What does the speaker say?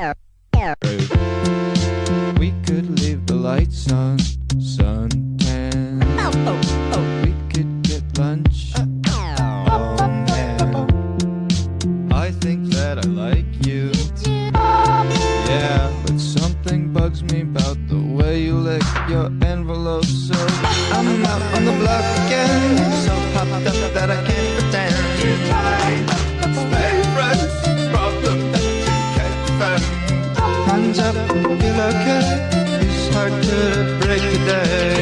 We could leave the lights on, sun tan. We could get lunch. I think that I like you. Yeah, but something bugs me about the way you lick your envelope. So I'm out on the block. Hands up, you look vakit It's hard to break the day.